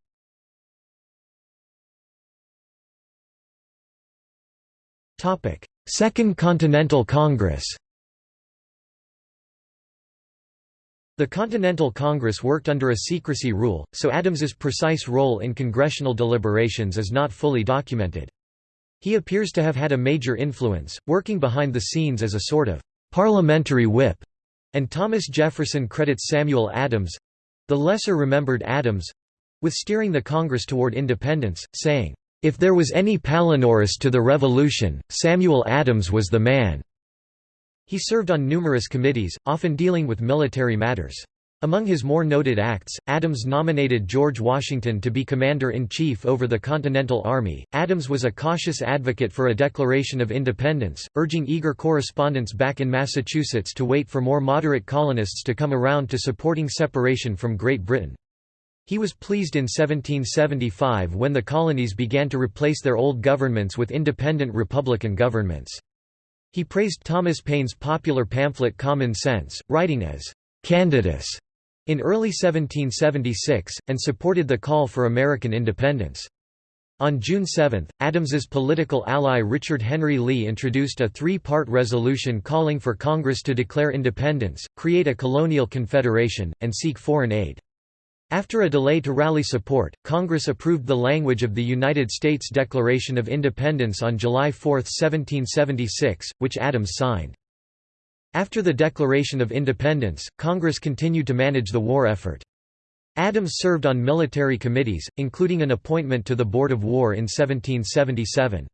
Second Continental Congress The Continental Congress worked under a secrecy rule, so Adams's precise role in congressional deliberations is not fully documented. He appears to have had a major influence, working behind the scenes as a sort of parliamentary whip, and Thomas Jefferson credits Samuel Adams—the lesser-remembered Adams—with steering the Congress toward independence, saying, if there was any Palinurus to the revolution, Samuel Adams was the man." He served on numerous committees, often dealing with military matters. Among his more noted acts, Adams nominated George Washington to be commander-in-chief over the Continental Army. Adams was a cautious advocate for a declaration of independence, urging eager correspondents back in Massachusetts to wait for more moderate colonists to come around to supporting separation from Great Britain. He was pleased in 1775 when the colonies began to replace their old governments with independent republican governments. He praised Thomas Paine's popular pamphlet Common Sense, writing as «Candidus» in early 1776, and supported the call for American independence. On June 7, Adams's political ally Richard Henry Lee introduced a three-part resolution calling for Congress to declare independence, create a colonial confederation, and seek foreign aid. After a delay to rally support, Congress approved the language of the United States Declaration of Independence on July 4, 1776, which Adams signed. After the Declaration of Independence, Congress continued to manage the war effort. Adams served on military committees, including an appointment to the Board of War in 1777.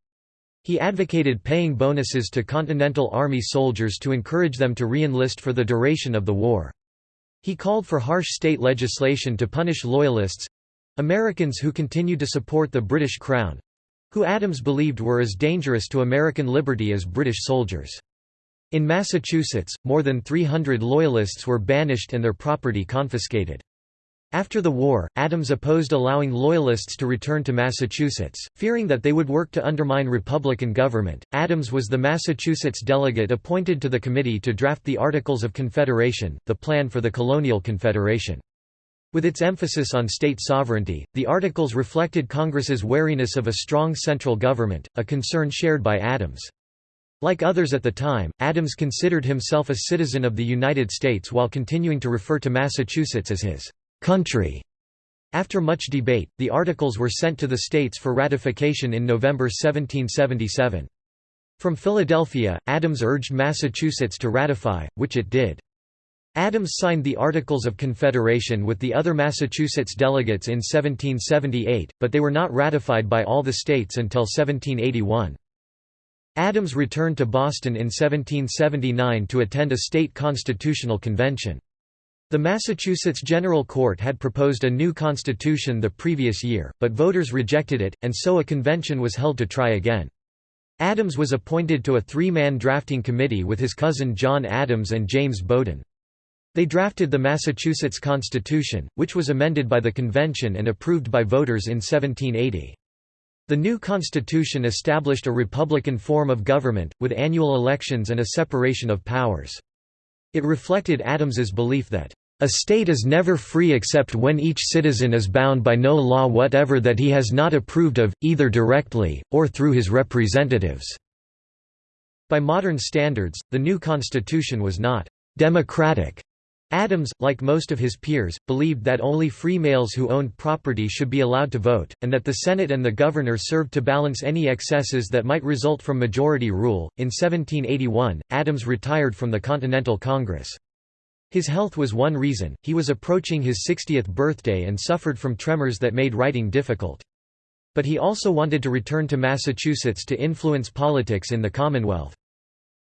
He advocated paying bonuses to Continental Army soldiers to encourage them to re-enlist for the duration of the war. He called for harsh state legislation to punish Loyalists—Americans who continued to support the British Crown—who Adams believed were as dangerous to American liberty as British soldiers. In Massachusetts, more than 300 Loyalists were banished and their property confiscated. After the war, Adams opposed allowing Loyalists to return to Massachusetts, fearing that they would work to undermine Republican government. Adams was the Massachusetts delegate appointed to the committee to draft the Articles of Confederation, the plan for the Colonial Confederation. With its emphasis on state sovereignty, the Articles reflected Congress's wariness of a strong central government, a concern shared by Adams. Like others at the time, Adams considered himself a citizen of the United States while continuing to refer to Massachusetts as his country. After much debate, the articles were sent to the states for ratification in November 1777. From Philadelphia, Adams urged Massachusetts to ratify, which it did. Adams signed the Articles of Confederation with the other Massachusetts delegates in 1778, but they were not ratified by all the states until 1781. Adams returned to Boston in 1779 to attend a state constitutional convention. The Massachusetts General Court had proposed a new constitution the previous year, but voters rejected it, and so a convention was held to try again. Adams was appointed to a three-man drafting committee with his cousin John Adams and James Bowdoin. They drafted the Massachusetts Constitution, which was amended by the convention and approved by voters in 1780. The new constitution established a republican form of government, with annual elections and a separation of powers. It reflected Adams's belief that a state is never free except when each citizen is bound by no law whatever that he has not approved of, either directly, or through his representatives." By modern standards, the new constitution was not «democratic». Adams, like most of his peers, believed that only free males who owned property should be allowed to vote, and that the Senate and the governor served to balance any excesses that might result from majority rule. In 1781, Adams retired from the Continental Congress. His health was one reason, he was approaching his 60th birthday and suffered from tremors that made writing difficult. But he also wanted to return to Massachusetts to influence politics in the Commonwealth.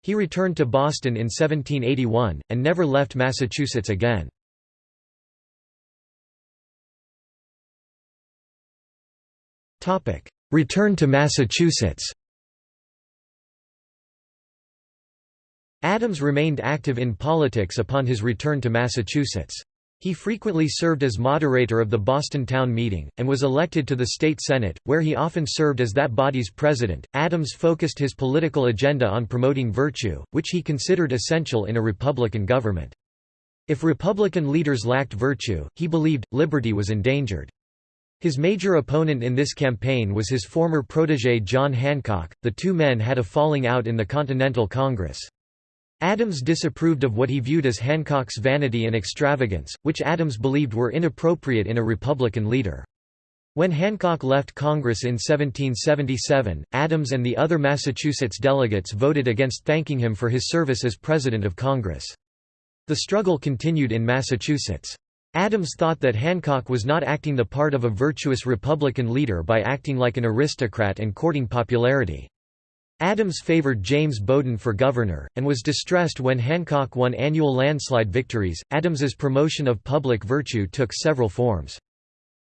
He returned to Boston in 1781, and never left Massachusetts again. Return to Massachusetts Adams remained active in politics upon his return to Massachusetts. He frequently served as moderator of the Boston Town Meeting, and was elected to the state senate, where he often served as that body's president. Adams focused his political agenda on promoting virtue, which he considered essential in a Republican government. If Republican leaders lacked virtue, he believed, liberty was endangered. His major opponent in this campaign was his former protege John Hancock. The two men had a falling out in the Continental Congress. Adams disapproved of what he viewed as Hancock's vanity and extravagance, which Adams believed were inappropriate in a Republican leader. When Hancock left Congress in 1777, Adams and the other Massachusetts delegates voted against thanking him for his service as President of Congress. The struggle continued in Massachusetts. Adams thought that Hancock was not acting the part of a virtuous Republican leader by acting like an aristocrat and courting popularity. Adams favored James Bowdoin for governor, and was distressed when Hancock won annual landslide victories. Adams's promotion of public virtue took several forms.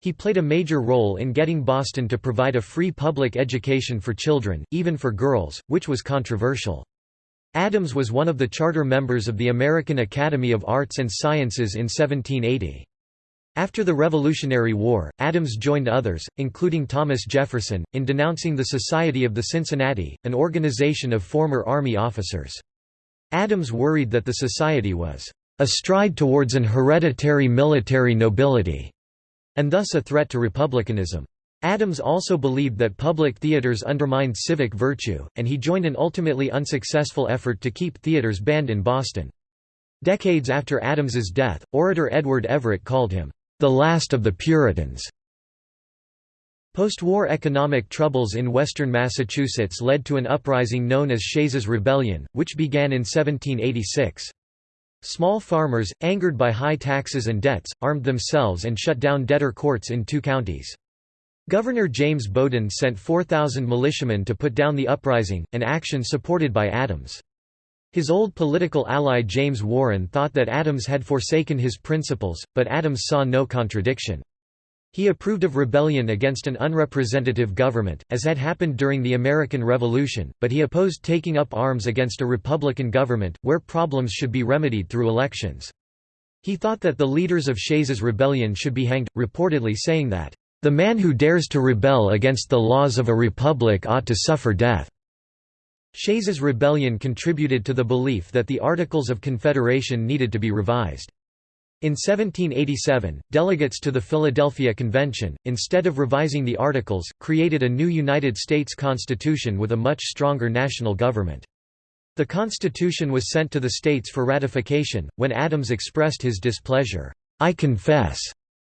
He played a major role in getting Boston to provide a free public education for children, even for girls, which was controversial. Adams was one of the charter members of the American Academy of Arts and Sciences in 1780. After the Revolutionary War, Adams joined others, including Thomas Jefferson, in denouncing the Society of the Cincinnati, an organization of former Army officers. Adams worried that the society was a stride towards an hereditary military nobility, and thus a threat to republicanism. Adams also believed that public theaters undermined civic virtue, and he joined an ultimately unsuccessful effort to keep theaters banned in Boston. Decades after Adams's death, orator Edward Everett called him, the last of the Puritans. Post-war economic troubles in western Massachusetts led to an uprising known as Shays's Rebellion, which began in 1786. Small farmers, angered by high taxes and debts, armed themselves and shut down debtor courts in two counties. Governor James Bowdoin sent 4,000 militiamen to put down the uprising, an action supported by Adams. His old political ally James Warren thought that Adams had forsaken his principles, but Adams saw no contradiction. He approved of rebellion against an unrepresentative government, as had happened during the American Revolution, but he opposed taking up arms against a Republican government, where problems should be remedied through elections. He thought that the leaders of Shays's rebellion should be hanged, reportedly saying that, "...the man who dares to rebel against the laws of a republic ought to suffer death." Shays's rebellion contributed to the belief that the Articles of Confederation needed to be revised. In 1787, delegates to the Philadelphia Convention, instead of revising the Articles, created a new United States Constitution with a much stronger national government. The Constitution was sent to the states for ratification, when Adams expressed his displeasure. "'I confess,'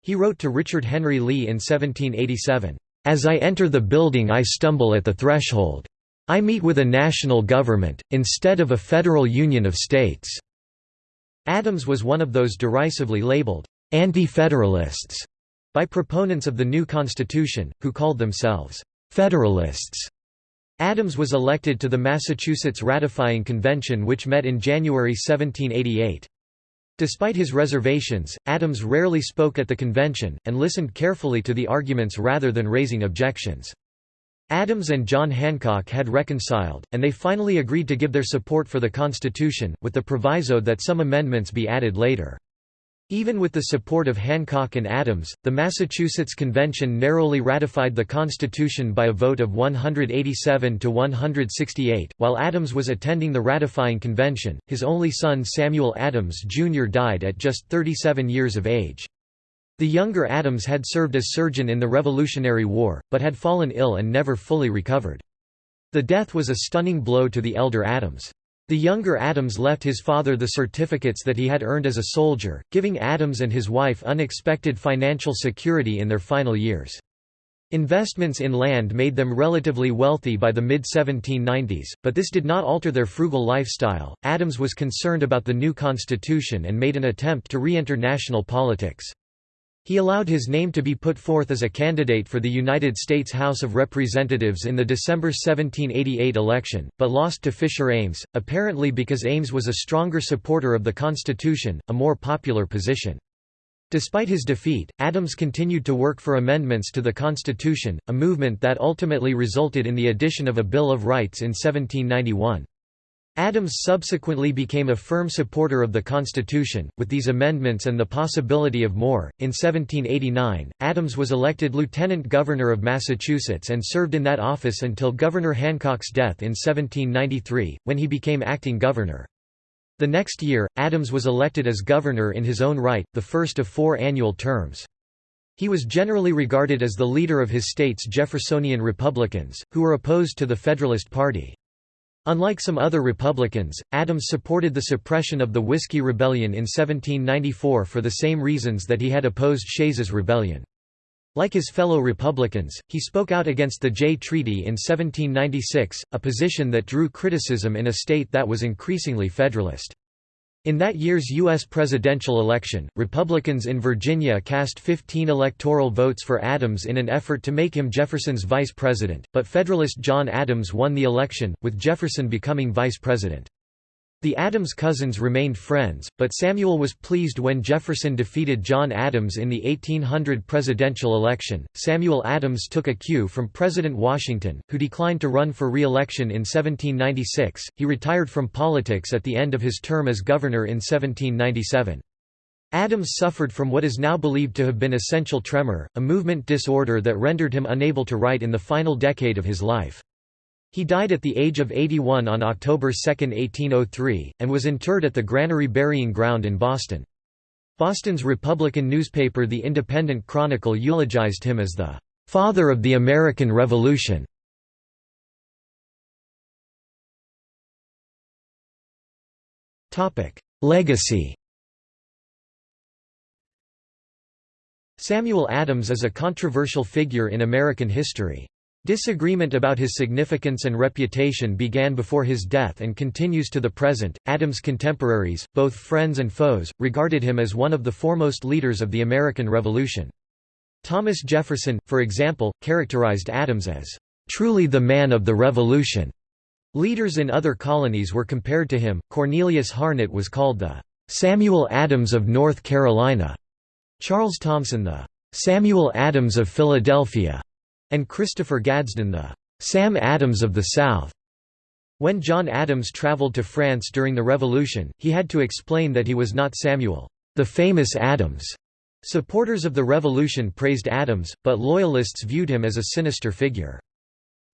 he wrote to Richard Henry Lee in 1787, "'as I enter the building I stumble at the threshold. I meet with a national government, instead of a federal union of states.' Adams was one of those derisively labeled anti-federalists by proponents of the new Constitution, who called themselves Federalists. Adams was elected to the Massachusetts Ratifying Convention which met in January 1788. Despite his reservations, Adams rarely spoke at the convention, and listened carefully to the arguments rather than raising objections. Adams and John Hancock had reconciled, and they finally agreed to give their support for the Constitution, with the proviso that some amendments be added later. Even with the support of Hancock and Adams, the Massachusetts Convention narrowly ratified the Constitution by a vote of 187 to 168. While Adams was attending the ratifying convention, his only son Samuel Adams Jr. died at just 37 years of age. The younger Adams had served as surgeon in the Revolutionary War, but had fallen ill and never fully recovered. The death was a stunning blow to the elder Adams. The younger Adams left his father the certificates that he had earned as a soldier, giving Adams and his wife unexpected financial security in their final years. Investments in land made them relatively wealthy by the mid 1790s, but this did not alter their frugal lifestyle. Adams was concerned about the new constitution and made an attempt to re enter national politics. He allowed his name to be put forth as a candidate for the United States House of Representatives in the December 1788 election, but lost to Fisher Ames, apparently because Ames was a stronger supporter of the Constitution, a more popular position. Despite his defeat, Adams continued to work for amendments to the Constitution, a movement that ultimately resulted in the addition of a Bill of Rights in 1791. Adams subsequently became a firm supporter of the Constitution, with these amendments and the possibility of more. In 1789, Adams was elected Lieutenant Governor of Massachusetts and served in that office until Governor Hancock's death in 1793, when he became acting governor. The next year, Adams was elected as governor in his own right, the first of four annual terms. He was generally regarded as the leader of his state's Jeffersonian Republicans, who were opposed to the Federalist Party. Unlike some other Republicans, Adams supported the suppression of the Whiskey Rebellion in 1794 for the same reasons that he had opposed Shays's rebellion. Like his fellow Republicans, he spoke out against the Jay Treaty in 1796, a position that drew criticism in a state that was increasingly Federalist. In that year's U.S. presidential election, Republicans in Virginia cast 15 electoral votes for Adams in an effort to make him Jefferson's vice president, but Federalist John Adams won the election, with Jefferson becoming vice president. The Adams cousins remained friends, but Samuel was pleased when Jefferson defeated John Adams in the 1800 presidential election. Samuel Adams took a cue from President Washington, who declined to run for re-election in 1796. He retired from politics at the end of his term as governor in 1797. Adams suffered from what is now believed to have been essential tremor, a movement disorder that rendered him unable to write in the final decade of his life. He died at the age of 81 on October 2, 1803, and was interred at the Granary Burying Ground in Boston. Boston's Republican newspaper The Independent Chronicle eulogized him as the "...father of the American Revolution." Legacy Samuel Adams is a controversial figure in American history. Disagreement about his significance and reputation began before his death and continues to the present. Adams' contemporaries, both friends and foes, regarded him as one of the foremost leaders of the American Revolution. Thomas Jefferson, for example, characterized Adams as truly the man of the Revolution. Leaders in other colonies were compared to him. Cornelius Harnett was called the Samuel Adams of North Carolina, Charles Thomson the Samuel Adams of Philadelphia, and Christopher Gadsden the Sam Adams of the South. When John Adams traveled to France during the Revolution, he had to explain that he was not Samuel, the famous Adams. Supporters of the Revolution praised Adams, but Loyalists viewed him as a sinister figure.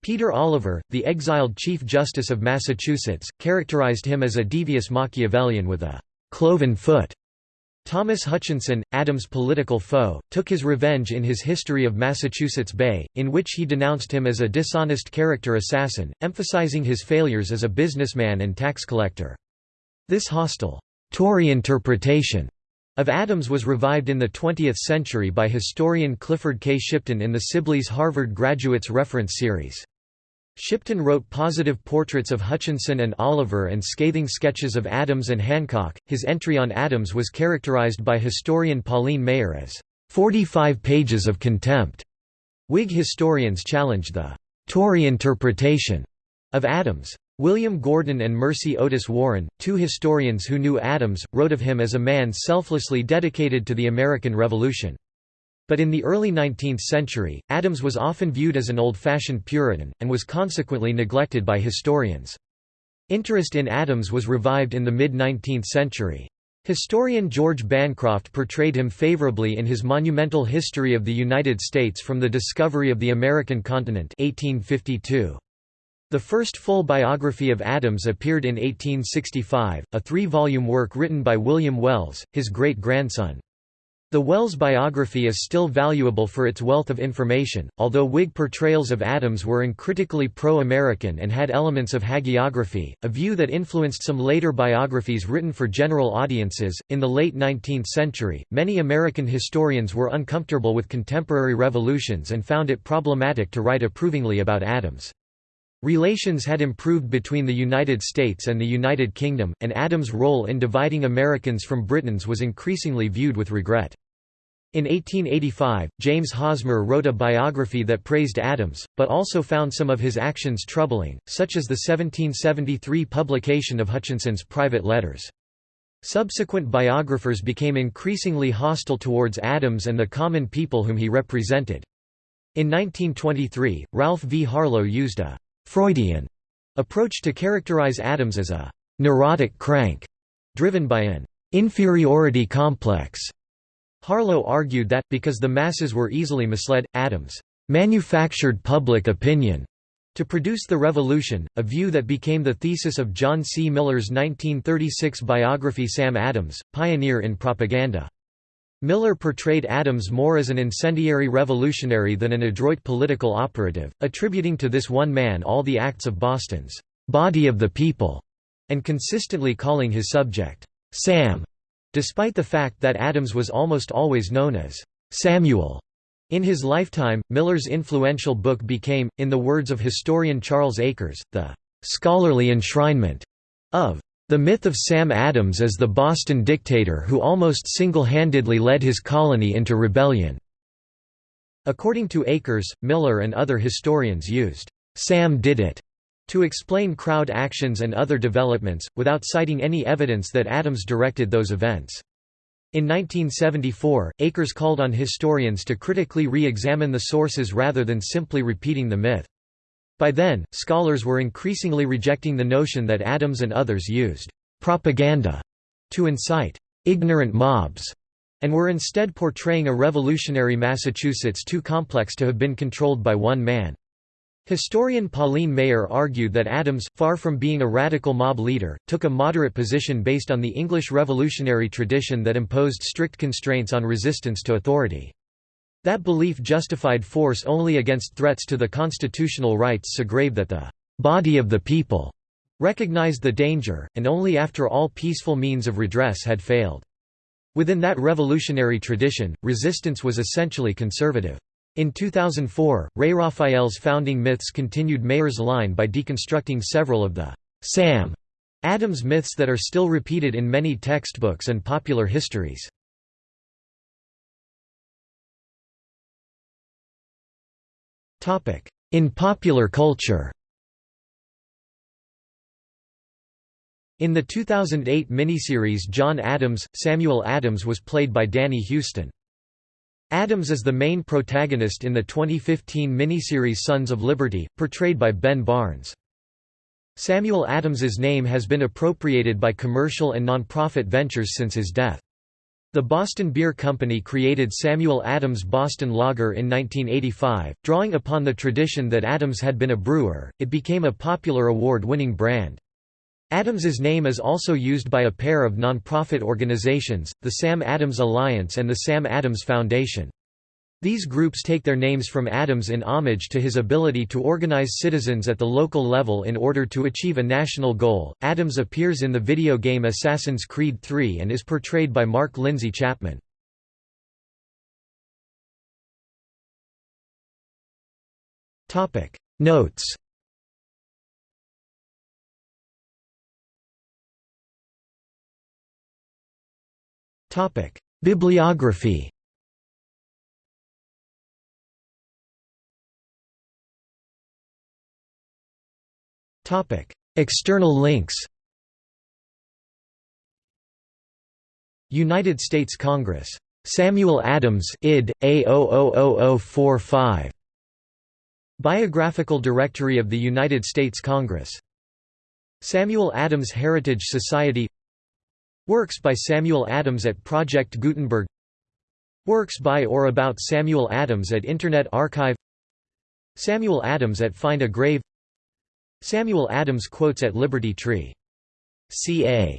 Peter Oliver, the exiled Chief Justice of Massachusetts, characterized him as a devious Machiavellian with a cloven foot. Thomas Hutchinson, Adams' political foe, took his revenge in his History of Massachusetts Bay, in which he denounced him as a dishonest character assassin, emphasizing his failures as a businessman and tax collector. This hostile, Tory interpretation of Adams was revived in the 20th century by historian Clifford K. Shipton in the Sibley's Harvard Graduates Reference Series. Shipton wrote positive portraits of Hutchinson and Oliver and scathing sketches of Adams and Hancock. His entry on Adams was characterized by historian Pauline Maier as 45 pages of contempt. Whig historians challenged the Tory interpretation of Adams. William Gordon and Mercy Otis Warren, two historians who knew Adams, wrote of him as a man selflessly dedicated to the American Revolution. But in the early 19th century, Adams was often viewed as an old-fashioned Puritan, and was consequently neglected by historians. Interest in Adams was revived in the mid-19th century. Historian George Bancroft portrayed him favorably in his monumental History of the United States from the Discovery of the American Continent 1852. The first full biography of Adams appeared in 1865, a three-volume work written by William Wells, his great-grandson. The Wells biography is still valuable for its wealth of information, although Whig portrayals of Adams were uncritically pro-American and had elements of hagiography, a view that influenced some later biographies written for general audiences. In the late 19th century, many American historians were uncomfortable with contemporary revolutions and found it problematic to write approvingly about Adams. Relations had improved between the United States and the United Kingdom, and Adams' role in dividing Americans from Britons was increasingly viewed with regret. In 1885, James Hosmer wrote a biography that praised Adams, but also found some of his actions troubling, such as the 1773 publication of Hutchinson's private letters. Subsequent biographers became increasingly hostile towards Adams and the common people whom he represented. In 1923, Ralph V. Harlow used a «Freudian» approach to characterize Adams as a «neurotic crank», driven by an «inferiority complex» Harlow argued that, because the masses were easily misled, Adams manufactured public opinion to produce the revolution, a view that became the thesis of John C. Miller's 1936 biography Sam Adams, Pioneer in Propaganda. Miller portrayed Adams more as an incendiary revolutionary than an adroit political operative, attributing to this one man all the acts of Boston's body of the people, and consistently calling his subject, Sam. Despite the fact that Adams was almost always known as Samuel in his lifetime, Miller's influential book became, in the words of historian Charles Akers, the scholarly enshrinement of the myth of Sam Adams as the Boston dictator who almost single-handedly led his colony into rebellion. According to Akers, Miller and other historians used, "'Sam did it' to explain crowd actions and other developments, without citing any evidence that Adams directed those events. In 1974, Akers called on historians to critically re-examine the sources rather than simply repeating the myth. By then, scholars were increasingly rejecting the notion that Adams and others used propaganda to incite ignorant mobs, and were instead portraying a revolutionary Massachusetts too complex to have been controlled by one man. Historian Pauline Maier argued that Adams, far from being a radical mob leader, took a moderate position based on the English revolutionary tradition that imposed strict constraints on resistance to authority. That belief justified force only against threats to the constitutional rights so grave that the «body of the people» recognized the danger, and only after all peaceful means of redress had failed. Within that revolutionary tradition, resistance was essentially conservative. In 2004, Ray Raphael's founding myths continued Maier's line by deconstructing several of the Sam Adams myths that are still repeated in many textbooks and popular histories. In popular culture In the 2008 miniseries John Adams, Samuel Adams was played by Danny Huston. Adams is the main protagonist in the 2015 miniseries Sons of Liberty, portrayed by Ben Barnes. Samuel Adams's name has been appropriated by commercial and nonprofit ventures since his death. The Boston Beer Company created Samuel Adams Boston Lager in 1985, drawing upon the tradition that Adams had been a brewer, it became a popular award-winning brand. Adams's name is also used by a pair of nonprofit organizations, the Sam Adams Alliance and the Sam Adams Foundation. These groups take their names from Adams in homage to his ability to organize citizens at the local level in order to achieve a national goal. Adams appears in the video game Assassin's Creed 3 and is portrayed by Mark Lindsay Chapman. Topic Notes Topic: Bibliography. External links. United States Congress. Samuel Adams id. A000045. Biographical Directory of the United States Congress. Samuel Adams Heritage Society Works by Samuel Adams at Project Gutenberg Works by or about Samuel Adams at Internet Archive Samuel Adams at Find a Grave Samuel Adams quotes at Liberty Tree. C.A.